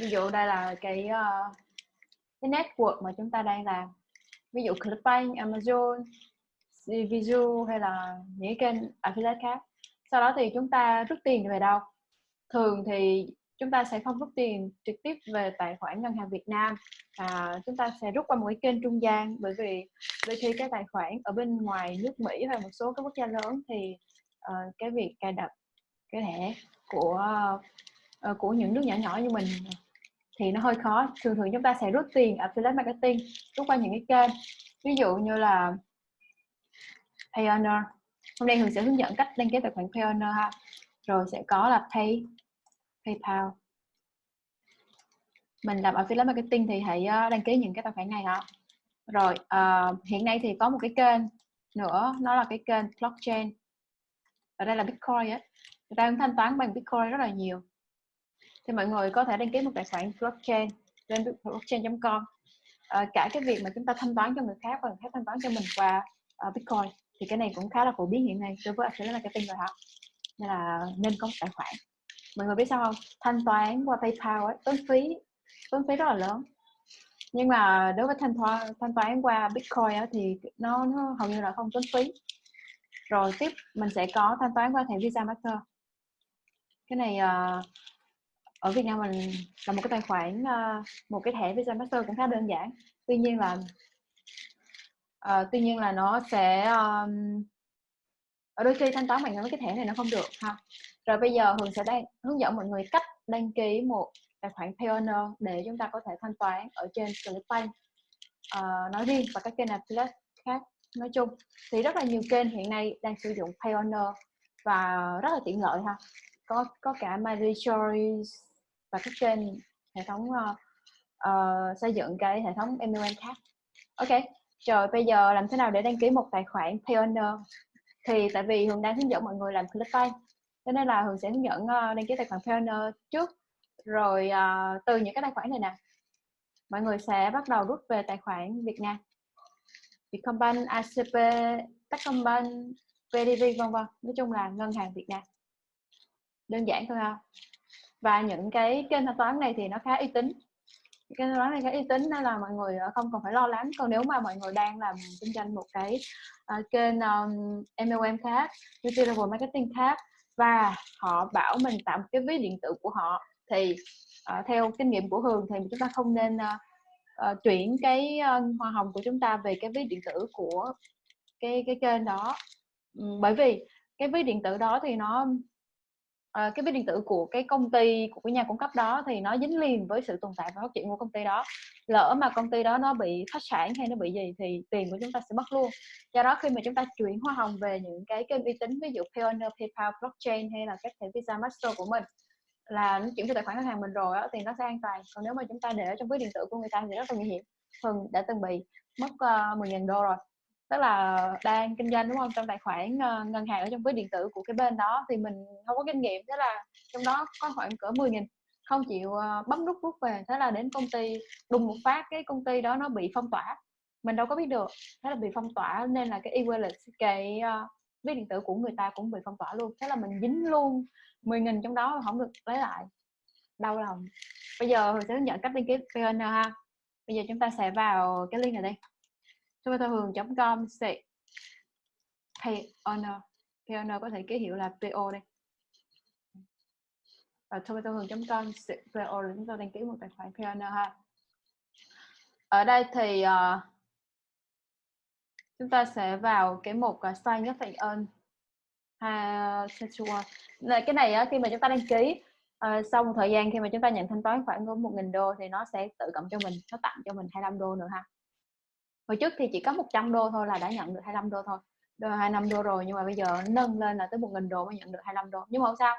ví dụ đây là cái uh, cái network mà chúng ta đang làm. Ví dụ Clickbank, Amazon, Vizu hay là những kênh affiliate khác. Sau đó thì chúng ta rút tiền về đâu? Thường thì chúng ta sẽ không rút tiền trực tiếp về tài khoản ngân hàng Việt Nam. À, chúng ta sẽ rút qua một cái kênh trung gian bởi vì đôi khi cái tài khoản ở bên ngoài nước Mỹ hay một số các quốc gia lớn thì uh, cái việc cài đặt cái thẻ của uh, của những nước nhỏ nhỏ như mình thì nó hơi khó. Thường thường chúng ta sẽ rút tiền affiliate marketing rút qua những cái kênh. Ví dụ như là Payoneer. Hôm nay thường sẽ hướng dẫn cách đăng ký tài khoản Payoneer ha. Rồi sẽ có là Pay PayPal. Mình làm affiliate marketing thì hãy ờ, đăng ký những cái tài khoản này ha rồi uh, hiện nay thì có một cái kênh nữa nó là cái kênh blockchain. Ở đây là Bitcoin á. Người ta cũng thanh toán bằng Bitcoin rất là nhiều thì mọi người có thể đăng ký một tài khoản blockchain lên blockchain.com à, ờ, cả cái việc mà chúng ta thanh toán cho người khác và người khác thanh toán cho mình qua uh, Bitcoin thì cái này cũng khá là phổ biến hiện nay đối với affiliate marketing rồi học nên là nên có một tài khoản. Mọi người biết sao không? Thanh toán qua PayPal ấy tốn phí tốn phí rất là lớn. Nhưng mà đối với thanh toán thanh toán qua Bitcoin ấy, thì nó, nó hầu như là không tốn phí. Rồi tiếp mình sẽ có thanh toán qua thẻ Visa Master. Cái này uh, ở Việt Nam mình là một cái tài khoản uh, một cái thẻ Visa Master cũng khá đơn giản. Tuy nhiên là uh, tuy nhiên là nó sẽ um, ở ờ, đôi khi thanh toán bằng cái thẻ này nó không được ha. Rồi bây giờ Hường sẽ đang hướng dẫn mọi người cách đăng ký một tài khoản Payoneer để chúng ta có thể thanh toán ở trên Clickbank uh, nói riêng và các kênh affiliate khác nói chung. Thì rất là nhiều kênh hiện nay đang sử dụng Payoneer và rất là tiện lợi ha. Có có cả My Choice và các trên hệ thống uh, uh, xây dựng cái hệ thống MLM khác ok rồi bây giờ làm thế nào để đăng ký một tài khoản Payoneer thì tại vì Hường đang hướng dẫn mọi người làm Clickbank cho nên là Hường sẽ hướng dẫn uh, đăng ký tài khoản Payoneer trước. Rồi uh, từ những cái tài khoản này nè mọi người sẽ bắt đầu rút về tài khoản Việt Nam. Vietcombank, ACP, Techcombank, VDV vân vân. Nói chung là ngân hàng Việt Nam. Đơn giản thôi ha và những cái kênh thanh toán này thì nó khá uy tín. Kênh thanh toán này khá uy tín nên là mọi người ờ, không cần phải lo lắng. Còn nếu mà mọi người đang làm kinh doanh một cái uh, kênh um, MLM khác multi level marketing khác và họ bảo mình tạo một cái ví điện tử của họ thì uh, theo kinh nghiệm của Hường thì chúng ta không nên uh, uh, chuyển cái uh, hoa hồng của chúng ta về cái ví điện tử của cái cái kênh đó. Bởi vì cái ví điện tử đó thì nó uh, cái ví điện tử của cái công ty của cái nhà cung cấp đó thì nó dính liền với sự tồn tại và phát triển của công ty đó. Lỡ mà công ty đó nó bị phá sản hay nó bị gì thì tiền của chúng ta sẽ mất luôn. Do đó khi mà chúng ta chuyển hoa hồng về những cái kênh uy tín ví dụ Payoneer, PayPal, blockchain hay là các thẻ Visa Master của mình là nó chuyển cho tài khoản ngân hàng mình rồi đó, thì nó sẽ an toàn. Còn nếu mà chúng ta để ở trong ví điện tử của người ta thì rất là nguy hiểm. Thường đã từng bị mất ờ, uh, 10.000 đô rồi tức là đang kinh doanh đúng không? Trong tài khoản uh, ngân hàng ở trong ví điện tử của cái bên đó thì mình không có kinh nghiệm thế là trong đó có khoảng cỡ 10 nghìn. Không chịu uh, bấm nút rút về thế là đến công ty đùng một phát cái công ty đó nó bị phong tỏa. Mình đâu có biết được thế là bị phong tỏa nên là cái e-wallet cái ờ, uh, ví điện tử của người ta cũng bị phong tỏa luôn. Thế là mình dính luôn 10 nghìn trong đó không được lấy lại. Đau lòng. Bây giờ mình sẽ hướng dẫn cách đăng ký PN ha. Bây giờ chúng ta sẽ vào cái link này đây tomato.com sẽ pay honor pay có thể ký hiệu là PO đây. Và tomato.com PO để chúng ta đăng ký một tài khoản pay ha. Ở đây thì uh, chúng ta sẽ vào cái mục uh, sign up ơn ha này cái này uh, khi mà chúng ta đăng ký uh, sau một thời gian khi mà chúng ta nhận thanh toán khoảng một nghìn đô thì nó sẽ tự cộng cho mình nó tặng cho mình 25 đô nữa ha hồi trước thì chỉ có 100 đô thôi là đã nhận được 25 đô thôi. Đô 25 đô rồi, nhưng mà bây giờ nâng lên là tới 1.000 đô mới nhận được 25 đô. Nhưng mà không sao.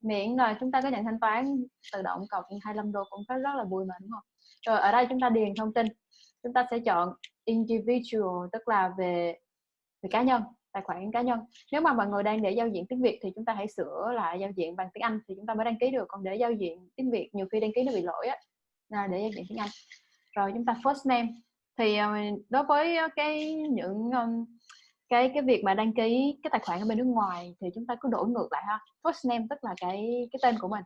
Miễn là chúng ta có nhận thanh toán tự động cộng 25 đô cũng rất là vui mà, đúng không? Rồi ở đây chúng ta điền thông tin. Chúng ta sẽ chọn individual, tức là về về cá nhân, tài khoản cá nhân. Nếu mà mọi người đang để giao diện tiếng Việt thì chúng ta hãy sửa lại giao diện bằng tiếng Anh thì chúng ta mới đăng ký được. Còn để giao diện tiếng Việt, nhiều khi đăng ký nó bị lỗi á, là để giao diện tiếng Anh. Rồi chúng ta first name thì ờ, đối với ờ, cái những ờ, cái cái việc mà đăng ký cái tài khoản ở bên nước ngoài thì chúng ta cứ đổi ngược lại ha. First name tức là cái cái tên của mình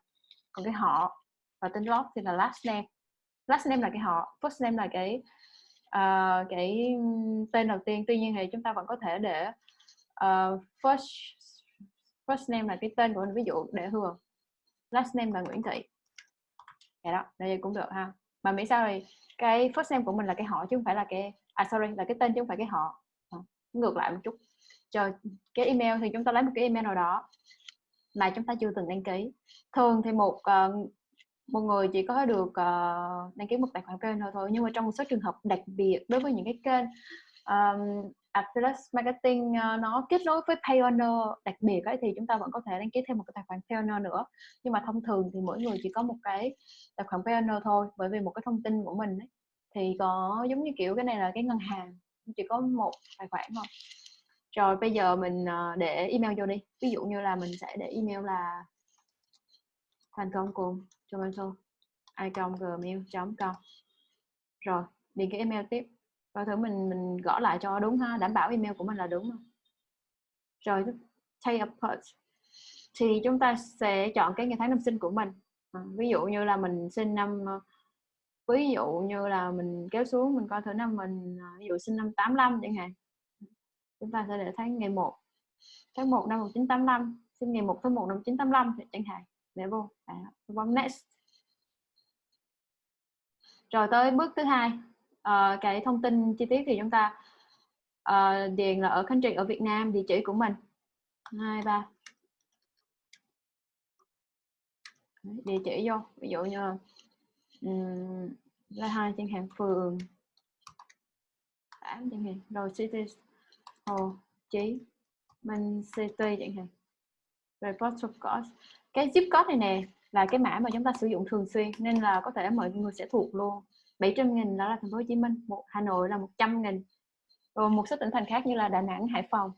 còn cái họ và tên log thì là last name. Last name là cái họ first name là cái uh, cái tên đầu tiên. Tuy nhiên thì chúng ta vẫn có thể để uh, first first name là cái tên của mình ví dụ để hường last name là Nguyễn Thị. Vậy đó đây cũng được ha mà miễn sao thì cái first name của mình là cái họ chứ không phải là cái à sorry là cái tên chứ không phải cái họ. À, ngược lại một chút. Cho cái email thì chúng ta lấy một cái email nào đó mà chúng ta chưa từng đăng ký. Thường thì một uh, một người chỉ có được uh, đăng ký một tài khoản kênh thôi thôi. Nhưng mà trong một số trường hợp đặc biệt đối với những cái kênh um, Affiliate Marketing uh, nó kết nối với Payoneer đặc biệt ấy, thì chúng ta vẫn có thể đăng ký thêm một cái tài khoản Payoneer nữa. Nhưng mà thông thường thì mỗi người chỉ có một cái tài khoản Payoneer thôi bởi vì một cái thông tin của mình ấy, thì có giống như kiểu cái này là cái ngân hàng chỉ có một tài khoản thôi. Rồi bây giờ mình ờ, để email vô đi. Ví dụ như là mình sẽ để email là thành công cùng tomato icon.gmail.com rồi điền cái email tiếp coi thử mình mình gõ lại cho đúng ha đảm bảo email của mình là đúng không? Rồi take a thì chúng ta sẽ chọn cái ngày tháng năm sinh của mình. À, ví dụ như là mình sinh năm ờ, ví dụ như là mình kéo xuống mình coi thử năm mình à, ví dụ sinh năm 85 chẳng hạn. Chúng ta sẽ để tháng ngày 1 tháng 1 năm 1985 sinh ngày 1 tháng 1 năm 1985 chẳng hạn. Để vô. À, bấm next. Rồi tới bước thứ hai uh, cái thông tin chi tiết thì chúng ta uh, điền là ở country ở Việt Nam địa chỉ của mình. Hai ba. Địa chỉ vô ví dụ như um, là hai trên hàng phường. Tám chẳng hạn rồi city hồ chí minh city chẳng hạn. Rồi postal code cái zip code này nè là cái mã mà chúng ta sử dụng thường xuyên nên là có thể mọi người sẽ thuộc luôn. 700 nghìn đó là thành phố Hồ Chí Minh một Hà Nội là 100 nghìn rồi một số tỉnh thành khác như là Đà Nẵng Hải Phòng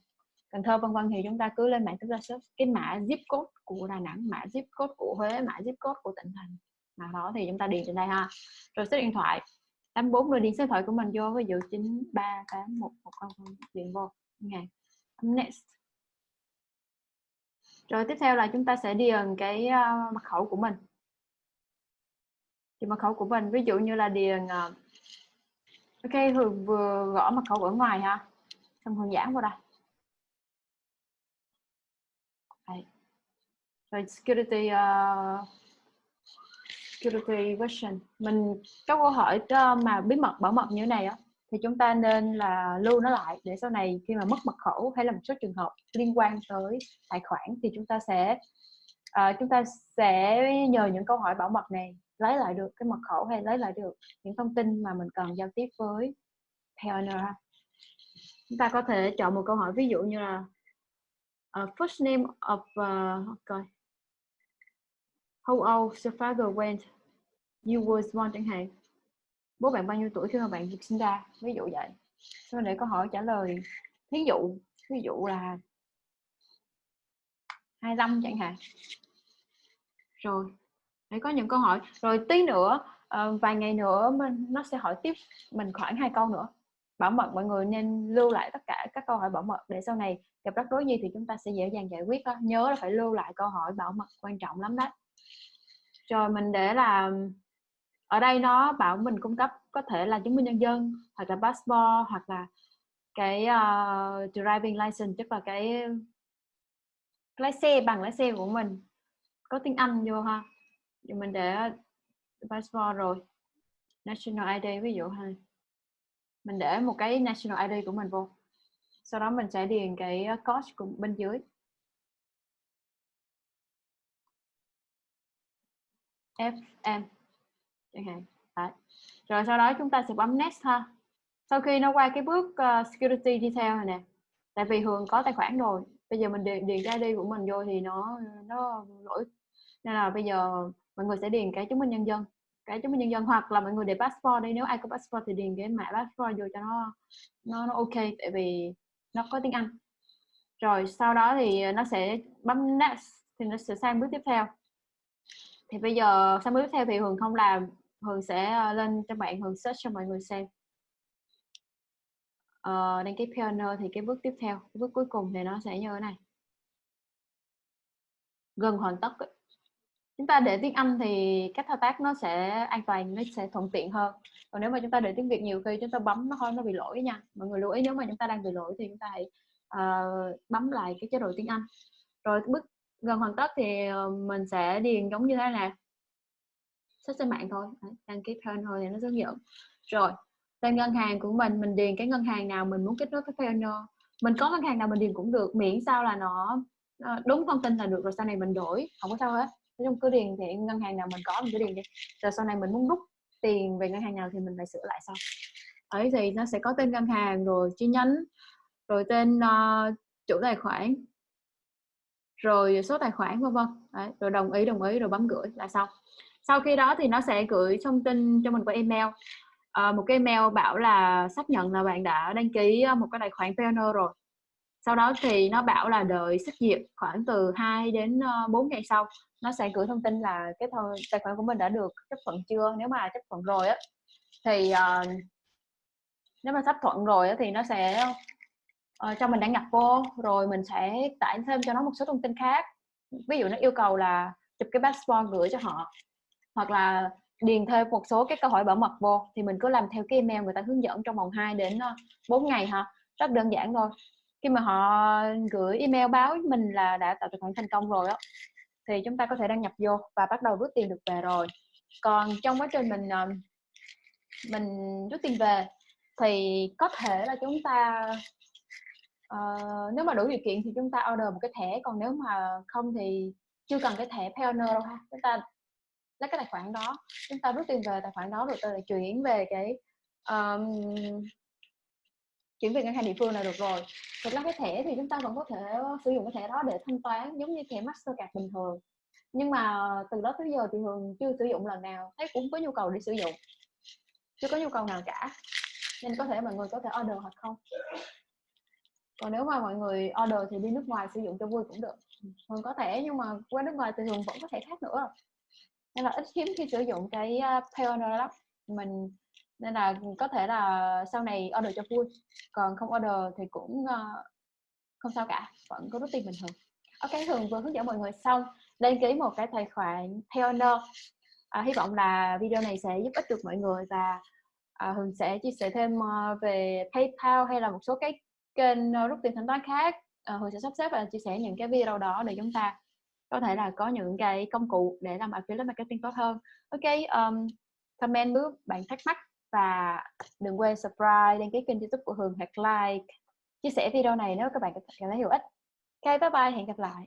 Cần Thơ vân vân thì chúng ta cứ lên mạng chúng ta search cái mã zip code của Đà Nẵng mã zip code của Huế mã zip code của tỉnh thành nào đó thì chúng ta điền trên đây ha. Rồi số điện thoại 84 rồi điền số điện thoại của mình vô ví dụ 9381100 điền vô. Ngày next. Rồi tiếp theo là chúng ta sẽ điền cái uh, mật khẩu của mình thì mật khẩu của mình ví dụ như là điền uh, ok thường vừa gõ mật khẩu ở ngoài ha xong hường dẫn vào đây Đấy. rồi security uh, security question mình có câu hỏi ờ, mà bí mật bảo mật như thế này á thì chúng ta nên là lưu nó lại để sau này khi mà mất mật khẩu hay là một số trường hợp liên quan tới tài khoản thì chúng ta sẽ uh, chúng ta sẽ nhờ những câu hỏi bảo mật này lấy lại được cái mật khẩu hay lấy lại được những thông tin mà mình cần giao tiếp với partner chúng ta có thể chọn một câu hỏi ví dụ như là uh, first name of ờ, uh, okay. how old your father when you was born chẳng hạn bố bạn bao nhiêu tuổi khi mà bạn được sinh ra? Ví dụ vậy. Sau để câu hỏi trả lời thí dụ ví dụ là 25 chẳng hạn. Rồi để có những câu hỏi. Rồi tí nữa uh, vài ngày nữa mình nó sẽ hỏi tiếp mình khoảng hai câu nữa. Bảo mật mọi người nên lưu lại tất cả các câu hỏi bảo mật để sau này gặp rắc rối gì thì chúng ta sẽ dễ dàng giải quyết đó. nhớ là phải lưu lại câu hỏi bảo mật quan trọng lắm đấy rồi mình để là ở đây nó bảo mình cung cấp có thể là chứng minh nhân dân hoặc là passport hoặc là cái uh, driving license tức là cái lái xe bằng lái xe của mình. Có tiếng Anh vô ha mình để passport rồi. National ID ví dụ ha. Mình để một cái national ID của mình vô. Sau đó mình sẽ điền cái uh, code của bên dưới. FM chẳng hạn. Đấy. rồi sau đó chúng ta sẽ bấm next ha. Sau khi nó qua cái bước uh, security detail này nè tại vì Hường có tài khoản rồi bây giờ mình điền, điền cái ID của mình vô thì nó nó lỗi. Nên là bây giờ mọi người sẽ điền cái chứng minh nhân dân cái chứng minh nhân dân hoặc là mọi người để passport đây nếu ai có passport thì điền cái mã passport vô cho nó nó nó ok tại vì nó có tiếng Anh. Rồi sau đó thì nó sẽ bấm next thì nó sẽ sang bước tiếp theo. Thì bây giờ sang bước tiếp theo thì Hường không làm Hường sẽ ờ, lên cho bạn Hường search cho mọi người xem. Uh, đăng ký pioneer thì cái bước tiếp theo cái bước cuối cùng thì nó sẽ như thế này. Gần hoàn tất chúng ta để tiếng Anh thì các thao tác nó sẽ an toàn nó sẽ thuận tiện hơn. Còn nếu mà chúng ta để tiếng Việt nhiều khi chúng ta bấm nó hơi nó bị lỗi nha. Mọi người lưu ý nếu mà chúng ta đang bị lỗi thì chúng ta hãy uh, bấm lại cái chế độ tiếng Anh. Rồi bước gần hoàn tất thì ờ, mình sẽ điền giống như thế này. Sách trên mạng thôi. Đăng ký plan thôi thì nó hướng dẫn rồi tên ngân hàng của mình mình điền cái ngân hàng nào mình muốn kết nối với Payoneer mình có ngân hàng nào mình điền cũng được miễn sao là nó ờ, đúng thông tin là được rồi sau này mình đổi không có sao hết nói chung cứ điền thì ngân hàng nào mình có mình cứ điền đi. Rồi sau này mình muốn rút tiền về ngân hàng nào thì mình phải sửa lại sau. Ấy thì nó sẽ có tên ngân hàng rồi chi nhánh rồi tên uh, chủ tài khoản rồi số tài khoản vân vân. Rồi đồng ý đồng ý rồi bấm gửi là xong. Sau khi đó thì nó sẽ gửi thông tin cho mình qua email. À, một cái email bảo là xác nhận là bạn đã đăng ký ờ, một cái tài khoản Payoneer rồi sau đó thì nó bảo là đợi xét duyệt khoảng từ 2 đến ờ, 4 ngày sau nó sẽ gửi thông tin là cái thôi tài khoản của mình đã được chấp thuận chưa? Nếu mà chấp thuận rồi á thì uh, nếu mà chấp thuận rồi á, thì nó sẽ uh, cho mình đăng nhập vô rồi mình sẽ tải thêm cho nó một số thông tin khác. Ví dụ nó yêu cầu là chụp cái passport gửi cho họ hoặc là điền thêm một số cái câu hỏi bảo mật vô thì mình cứ làm theo cái email người ta hướng dẫn trong vòng 2 đến 4 ngày ha. Rất đơn giản thôi khi mà họ gửi email báo mình là đã tạo tài khoản thành công rồi á thì chúng ta có thể đăng nhập vô và bắt đầu rút tiền được về rồi. Còn trong quá trình mình ờ, mình rút tiền về thì có thể là chúng ta uh, nếu mà đủ điều kiện thì chúng ta order một cái thẻ còn nếu mà không thì chưa cần cái thẻ Payoneer đâu ha. Chúng ta lấy cái tài khoản đó chúng ta rút tiền về tài khoản đó rồi ta lại chuyển về cái um, chuyển về ngân hàng địa phương là được rồi. Thực ra cái thẻ thì chúng ta vẫn có thể ờ, sử dụng cái thẻ đó để thanh toán giống như thẻ Mastercard bình thường. Nhưng mà từ đó tới giờ thì thường chưa sử dụng lần nào, thấy cũng có nhu cầu để sử dụng. Chưa có nhu cầu nào cả, nên có thể mọi người có thể order hoặc không. Còn nếu mà mọi người order thì đi nước ngoài sử dụng cho vui cũng được. Thường có thể nhưng mà qua nước ngoài thì thường vẫn có thể khác nữa. Nên là ít hiếm khi sử dụng cái ờ, Payoneer lắm. Mình nên là có thể là sau này order cho vui. Còn không order thì cũng uh, không sao cả vẫn có rút tiền bình thường. Ok thường vừa hướng dẫn mọi người xong đăng ký một cái tài khoản Payoneer à, hy vọng là video này sẽ giúp ích được mọi người và à, Hường sẽ chia sẻ thêm uh, về PayPal hay là một số cái kênh uh, rút tiền thanh toán khác. À, Hường sẽ sắp xếp và chia sẻ những cái video đó để chúng ta có thể là có những cái công cụ để làm affiliate marketing tốt hơn. Ok um, comment bước bạn thắc mắc và đừng quên subscribe, đăng ký kênh youtube của Hường hoặc like. Chia sẻ video này nếu các bạn cảm thấy hữu ích. Ok, bye bye, hẹn gặp lại.